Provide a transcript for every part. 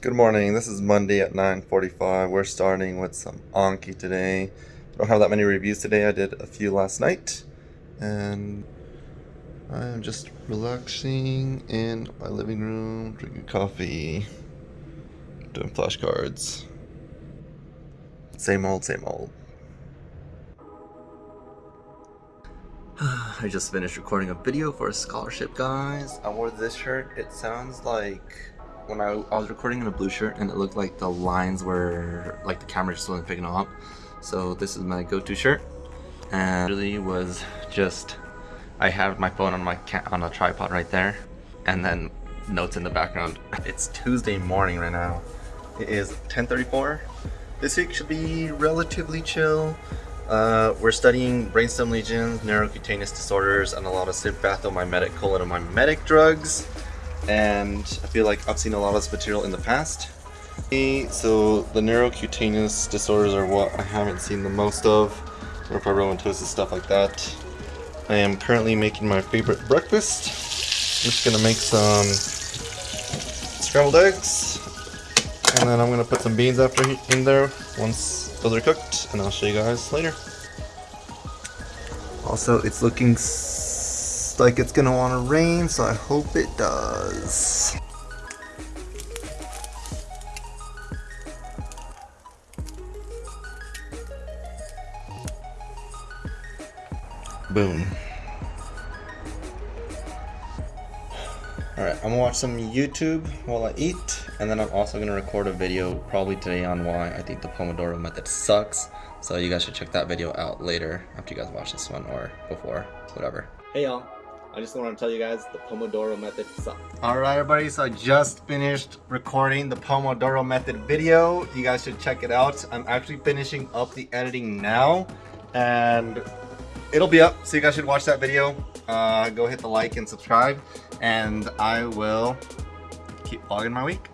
Good morning. This is Monday at 9:45. We're starting with some Anki today. Don't have that many reviews today. I did a few last night, and I'm just relaxing in my living room, drinking coffee, doing flashcards. Same old, same old. I just finished recording a video for a scholarship, guys. I wore this shirt. It sounds like when I, I was recording in a blue shirt and it looked like the lines were like the camera just wasn't picking up. So this is my go-to shirt and really was just I have my phone on my on a tripod right there and then notes in the background. It's Tuesday morning right now. It is 10:34. This week should be relatively chill. Uh, we're studying brainstem lesions, neurocutaneous disorders, and a lot of sympathomimetic cholinergic drugs and I feel like I've seen a lot of this material in the past. So the neurocutaneous disorders are what I haven't seen the most of, neurofibromatosis, stuff like that. I am currently making my favorite breakfast. I'm just gonna make some scrambled eggs, and then I'm gonna put some beans after in there once those are cooked, and I'll show you guys later. Also, it's looking like it's gonna want to rain, so I hope it does. Boom. Alright, I'm gonna watch some YouTube while I eat, and then I'm also gonna record a video probably today on why I think the Pomodoro method sucks. So you guys should check that video out later after you guys watch this one or before, whatever. Hey y'all. I just want to tell you guys the Pomodoro method sucks. Alright everybody, so I just finished recording the Pomodoro method video. You guys should check it out. I'm actually finishing up the editing now and it'll be up, so you guys should watch that video. Uh, go hit the like and subscribe and I will keep vlogging my week.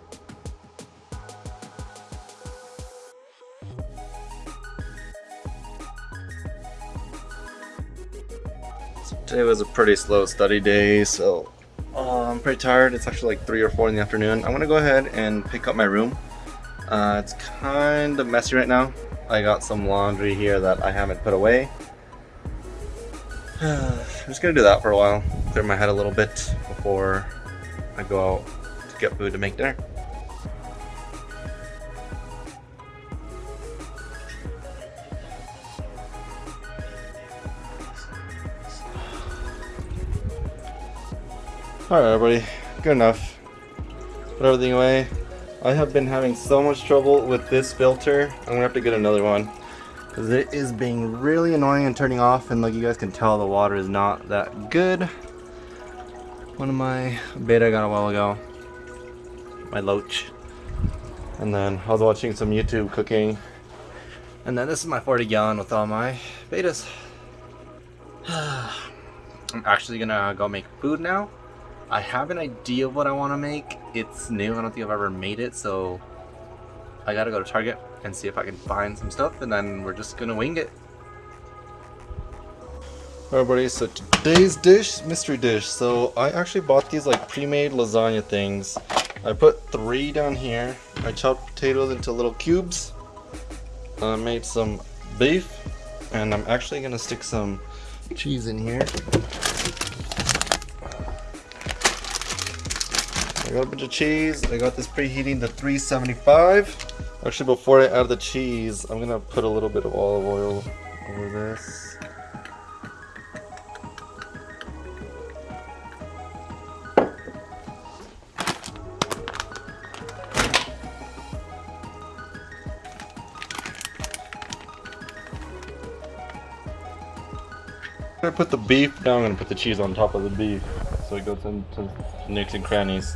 Today was a pretty slow study day, so uh, I'm pretty tired. It's actually like 3 or 4 in the afternoon. I'm gonna go ahead and pick up my room. Uh, it's kind of messy right now. I got some laundry here that I haven't put away. I'm just gonna do that for a while. Clear my head a little bit before I go out to get food to make dinner. Alright everybody, good enough. Put everything away. I have been having so much trouble with this filter. I'm gonna have to get another one. Because it is being really annoying and turning off and like you guys can tell the water is not that good. One of my betta I got a while ago. My loach. And then I was watching some YouTube cooking. And then this is my 40 gallon with all my bettas. I'm actually gonna go make food now. I have an idea of what I want to make. It's new. I don't think I've ever made it, so I gotta go to Target and see if I can find some stuff, and then we're just gonna wing it. Everybody, so today's dish, mystery dish. So I actually bought these like pre-made lasagna things. I put three down here. I chopped potatoes into little cubes. I made some beef, and I'm actually gonna stick some cheese in here. Got a bunch of cheese. I got this preheating to 375. Actually, before I add the cheese, I'm gonna put a little bit of olive oil over this. I put the beef, now I'm gonna put the cheese on top of the beef so it goes into nooks and crannies.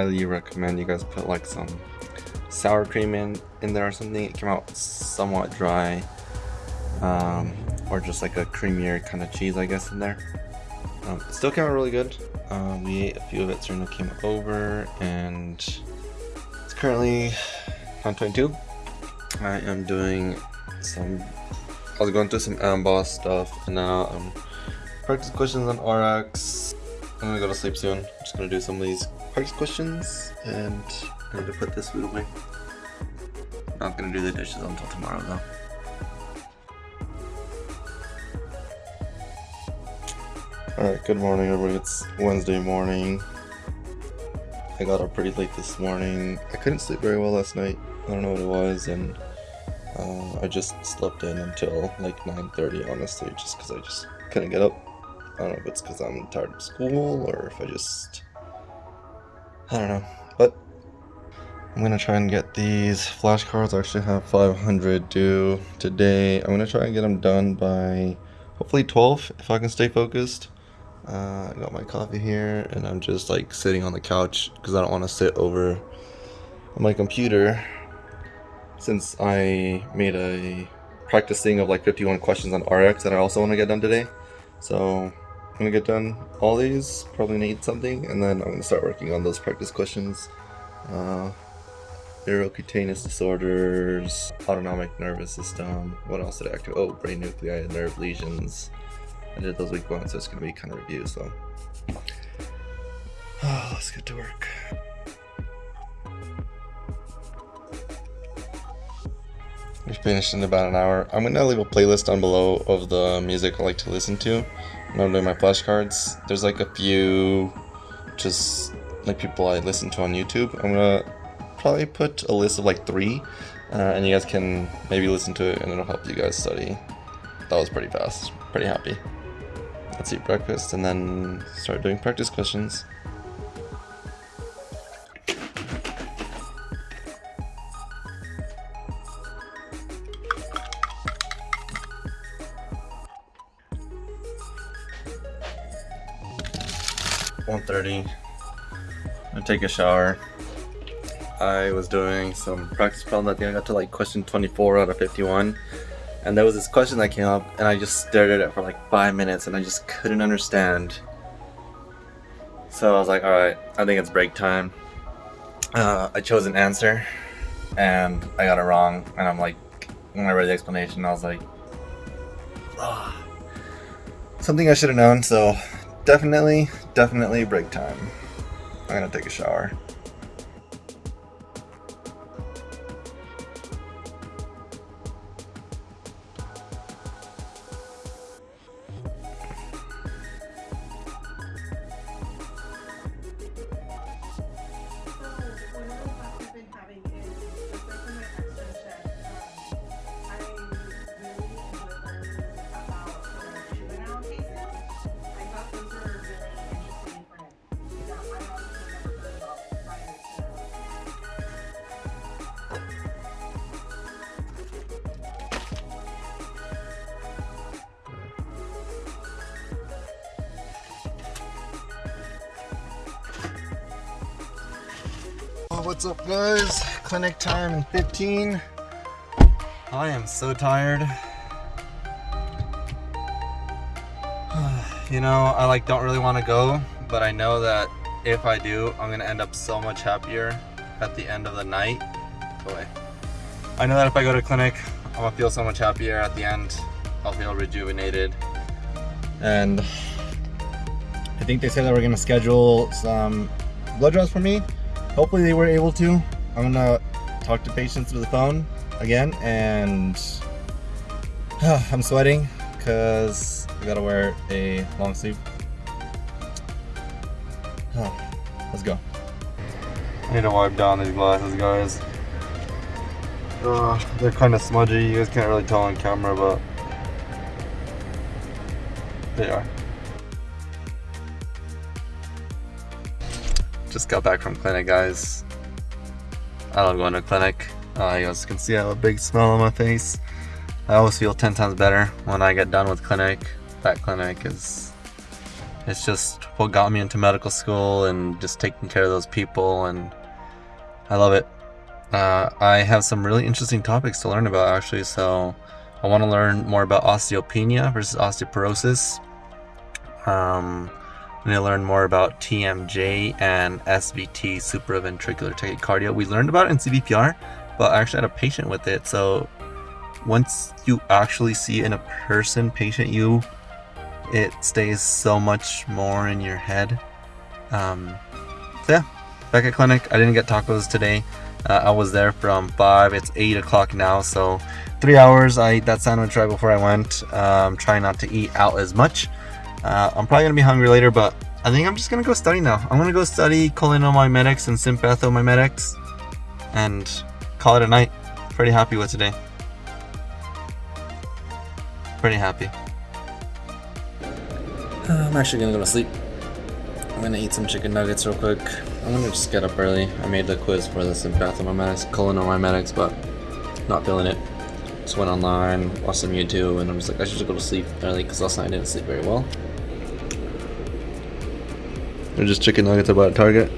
Highly recommend you guys put like some sour cream in, in there or something. It came out somewhat dry. Um, or just like a creamier kind of cheese, I guess, in there. Um, still came out really good. Uh, we ate a few of it, Serena came over, and it's currently 9.22. I am doing some, I was going through some Amboss stuff, and now I'm practice questions on RX. I'm gonna go to sleep soon. I'm just gonna do some of these practice questions, and I need to put this food away. Not gonna do the dishes until tomorrow though. Alright, good morning everybody. It's Wednesday morning. I got up pretty late this morning. I couldn't sleep very well last night. I don't know what it was, and uh, I just slept in until like 9.30 honestly, just because I just couldn't get up. I don't know if it's because I'm tired of school, or if I just... I don't know. But I'm gonna try and get these flashcards. I actually have 500 due today. I'm gonna try and get them done by hopefully 12 if I can stay focused. Uh, I got my coffee here and I'm just like sitting on the couch because I don't want to sit over my computer since I made a practice thing of like 51 questions on RX that I also want to get done today. So gonna get done all these, probably need something, and then I'm gonna start working on those practice questions. Uh, neurocutaneous disorders, autonomic nervous system, what else did I activate? Oh, brain nuclei, and nerve lesions. I did those week one, so it's gonna be kind of review, so. Oh, let's get to work. We finished in about an hour. I'm gonna leave a playlist down below of the music I like to listen to when I'm doing my flashcards. There's like a few just like people I listen to on YouTube. I'm gonna probably put a list of like three uh, and you guys can maybe listen to it and it'll help you guys study. That was pretty fast. Pretty happy. Let's eat breakfast and then start doing practice questions. Thirty. I'm take a shower. I was doing some practice problems. I think I got to like question 24 out of 51. And there was this question that came up and I just stared at it for like five minutes and I just couldn't understand. So I was like, alright, I think it's break time. Uh, I chose an answer and I got it wrong. And I'm like, when I read the explanation, I was like, oh, something I should have known. So definitely, definitely break time. I'm gonna take a shower. What's up guys? Clinic time in 15. I am so tired. you know, I like don't really want to go, but I know that if I do, I'm gonna end up so much happier at the end of the night. Boy. I know that if I go to clinic, I'm gonna feel so much happier at the end. I'll feel rejuvenated. And I think they said that we're gonna schedule some blood draws for me hopefully they were able to. I'm gonna talk to patients through the phone again and I'm sweating because I gotta wear a long sleeve. Let's go. I need to wipe down these glasses guys. Uh, they're kind of smudgy, you guys can't really tell on camera but they are. Just got back from clinic, guys. I love going to clinic. Uh, you guys can see I have a big smile on my face. I always feel 10 times better when I get done with clinic. That clinic is it's just what got me into medical school and just taking care of those people, and I love it. Uh, I have some really interesting topics to learn about actually, so I want to learn more about osteopenia versus osteoporosis. Um, I'm going to learn more about TMJ and SVT, supraventricular tachycardia. We learned about it in CPR, but I actually had a patient with it, so once you actually see in a person patient you it stays so much more in your head. Um, so yeah back at clinic. I didn't get tacos today. Uh, i was there from 5 it's 8 o'clock now. So three hours i ate that sandwich right before i went. Um, trying not to eat out as much uh, i'm probably gonna be hungry later but i think i'm just gonna go study now i'm gonna go study cholinomimetics and sympathomimetics and call it a night pretty happy with today pretty happy. Uh, I'm actually gonna go to sleep. I'm gonna eat some chicken nuggets real quick. I'm gonna just get up early. I made the quiz for the sympathomimetics, cholinomimetics, but not feeling it. Just went online, watched some YouTube, and I'm just like, I should just go to sleep early because last night I didn't sleep very well. They're just chicken nuggets about Target.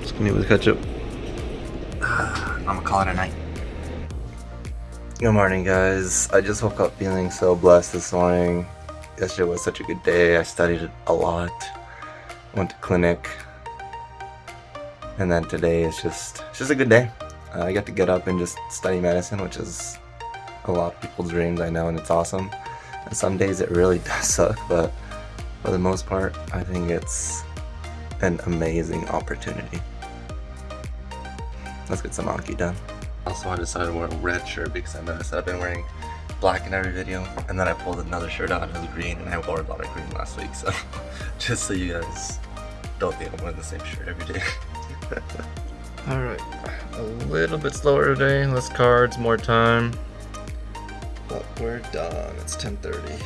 Just gonna eat with ketchup. I'm gonna call it a night. Good morning, guys. I just woke up feeling so blessed this morning. Yesterday was such a good day. I studied a lot. Went to clinic. And then today is just it's just a good day. Uh, I get to get up and just study medicine, which is a lot of people's dreams, I know, and it's awesome. And some days it really does suck, but for the most part, I think it's an amazing opportunity. Let's get some Anki done. Also, I decided to wear a red shirt because I noticed I've been wearing black in every video. And then I pulled another shirt out and it was green and I wore a lot of green last week. So just so you guys don't think I'm wearing the same shirt every day. Alright, a little bit slower today, less cards, more time. But we're done, it's 10.30.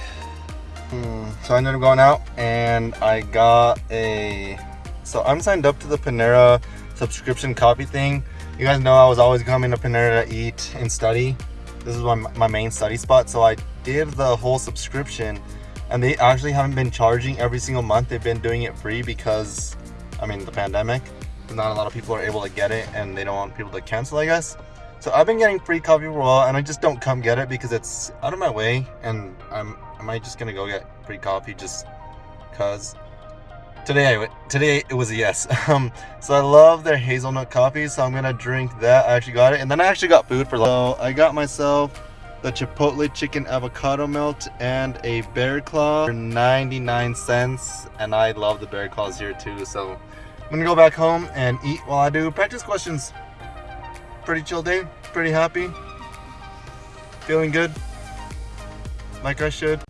Hmm, so I ended up going out and I got a... So I'm signed up to the Panera subscription copy thing you guys know I was always coming to Panera to eat and study. This is my, my main study spot. So I did the whole subscription and they actually haven't been charging every single month. They've been doing it free because, I mean, the pandemic. Not a lot of people are able to get it and they don't want people to cancel, I guess. So I've been getting free coffee for a while and I just don't come get it because it's out of my way and I'm, am I just gonna go get free coffee just cause? Today, I, today it was a yes. Um, so I love their hazelnut coffee, so I'm gonna drink that. I actually got it, and then I actually got food for. So I got myself the Chipotle chicken avocado melt and a bear claw for 99 cents, and I love the bear claws here too. So I'm gonna go back home and eat while I do practice questions. Pretty chill day, pretty happy, feeling good, like I should.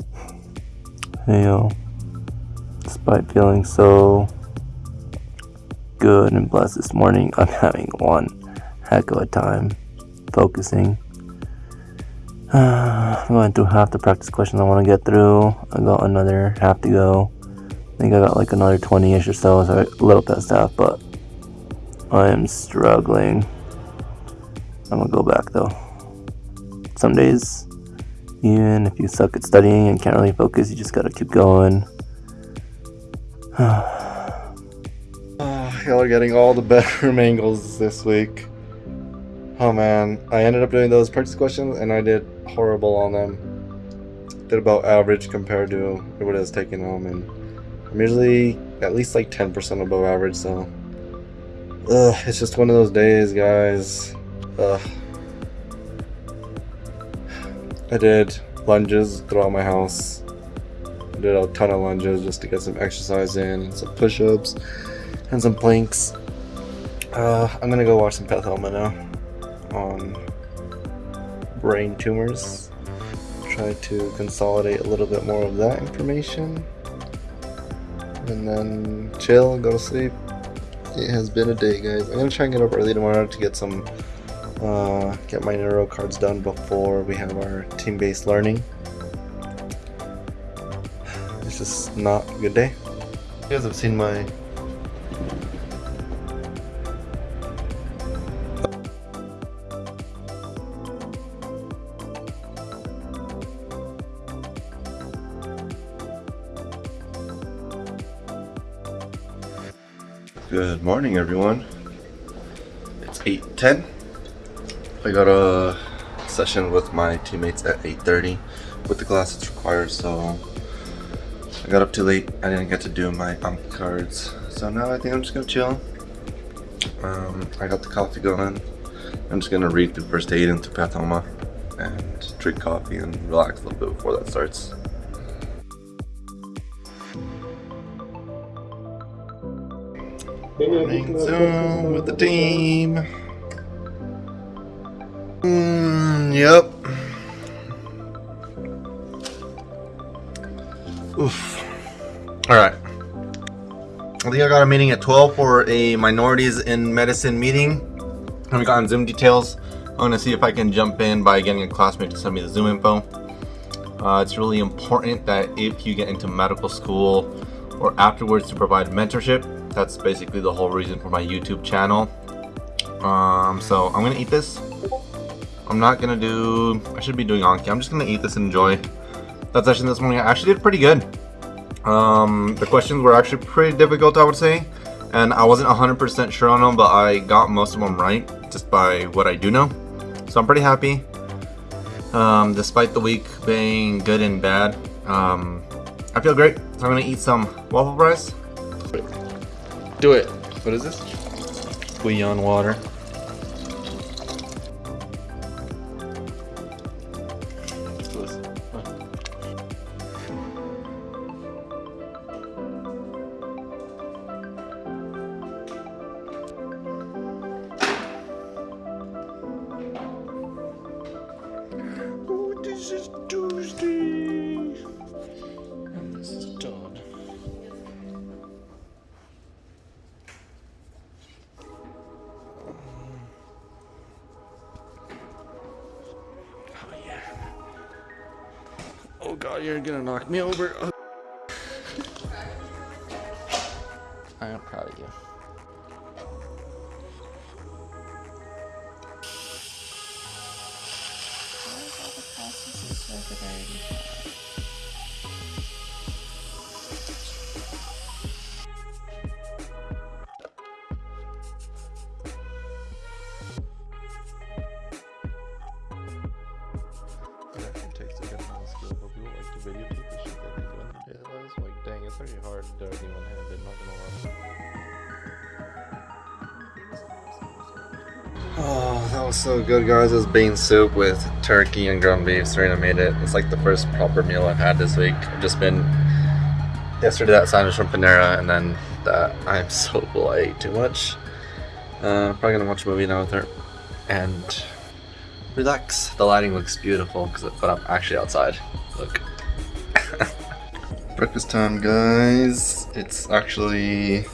Hey yo despite feeling so good and blessed this morning, I'm having one heck of a time focusing. I'm going through half the practice questions I want to get through. I got another half to go. I think I got like another 20-ish or so, so a little past half, but I am struggling. I'm gonna go back though. Some days, even if you suck at studying and can't really focus, you just gotta keep going. y'all are getting all the bedroom angles this week. Oh man, I ended up doing those practice questions and I did horrible on them. Did about average compared to what I was taking home and I'm usually at least like 10% above average so Ugh, it's just one of those days guys. Ugh. I did lunges throughout my house did a ton of lunges just to get some exercise in and some push-ups and some planks. Uh, I'm gonna go watch some Pathoma now on brain tumors. Try to consolidate a little bit more of that information. And then chill and go to sleep. It has been a day, guys. I'm gonna try and get up early tomorrow to get some, uh, get my neuro cards done before we have our team-based learning it's just not a good day. You guys have seen my Good morning, everyone. It's 8.10. I got a session with my teammates at 8.30 with the class it's required, so I got up too late. I didn't get to do my ump cards. So now I think I'm just gonna chill. Um, I got the coffee going. I'm just gonna read through first aid and through pathoma and drink coffee and relax a little bit before that starts. Morning Zoom with the team. Mm, yep. Oof. Alright. I think I got a meeting at 12 for a minorities in medicine meeting. I haven't gotten Zoom details. I'm going to see if I can jump in by getting a classmate to send me the Zoom info. Uh, it's really important that if you get into medical school or afterwards to provide mentorship, that's basically the whole reason for my YouTube channel. Um, so I'm going to eat this. I'm not going to do... I should be doing Anki. I'm just going to eat this and enjoy. That session this morning I actually did pretty good. Um, the questions were actually pretty difficult, I would say. And I wasn't 100% sure on them, but I got most of them right just by what I do know. So I'm pretty happy. Um, despite the week being good and bad, um, I feel great. So I'm gonna eat some waffle fries. Do it. What is this? Bouillon water. You're gonna knock me over. Oh. I am proud of you. It so good, guys. It was bean soup with turkey and ground beef. Serena made it. It's like the first proper meal I've had this week. I've just been yesterday that sandwich from Panera, and then that. I'm so full. I ate too much. Uh, probably gonna watch a movie now with her and relax. The lighting looks beautiful, cause but I'm actually outside. Look. Breakfast time, guys. It's actually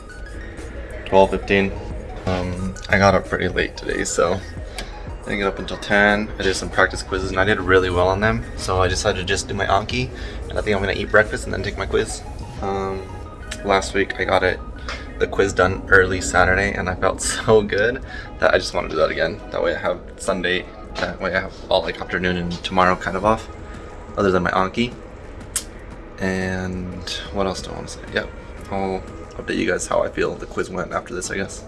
12:15. Um, I got up pretty late today, so didn't get up until 10. I did some practice quizzes and I did really well on them, so I decided to just do my Anki, and I think I'm gonna eat breakfast and then take my quiz. Um, last week I got it, the quiz done early Saturday, and I felt so good that I just want to do that again. That way I have Sunday, that way I have all like afternoon and tomorrow kind of off, other than my Anki. And what else do I want to say? Yep, I'll update you guys how I feel the quiz went after this, I guess.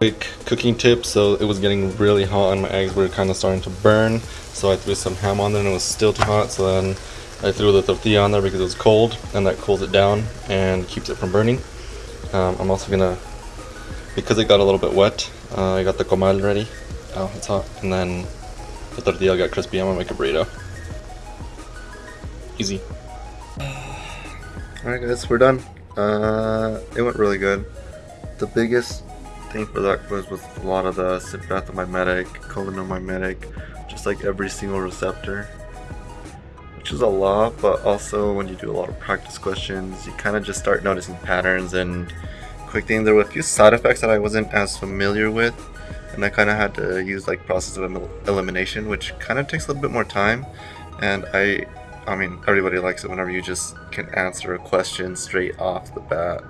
Quick cooking tip, so it was getting really hot and my eggs were kind of starting to burn. So I threw some ham on there and it was still too hot, so then I threw the tortilla on there because it was cold and that cools it down and keeps it from burning. Um, I'm also gonna, because it got a little bit wet, uh, I got the comal ready. Oh, it's hot. And then the tortilla got crispy. I'm gonna make a burrito. Easy. Alright guys, we're done. Uh, it went really good. The biggest for that quiz with a lot of the sympathomimetic, cholinomimetic, just like every single receptor. Which is a lot, but also when you do a lot of practice questions, you kind of just start noticing patterns and quick thing. There were a few side effects that I wasn't as familiar with, and I kind of had to use like process of elimination, which kind of takes a little bit more time. And I I mean, everybody likes it whenever you just can answer a question straight off the bat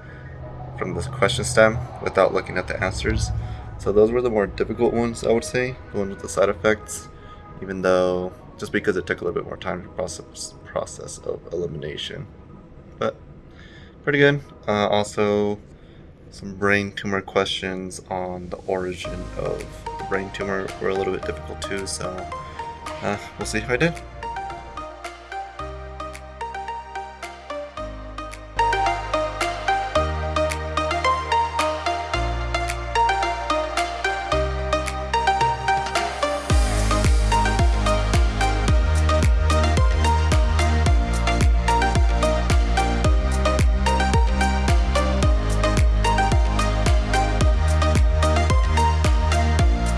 from the question stem without looking at the answers. So those were the more difficult ones, I would say, the ones with the side effects, even though just because it took a little bit more time to process process of elimination. but pretty good. Uh, also, some brain tumor questions on the origin of brain tumor were a little bit difficult too, so uh, we'll see if I did.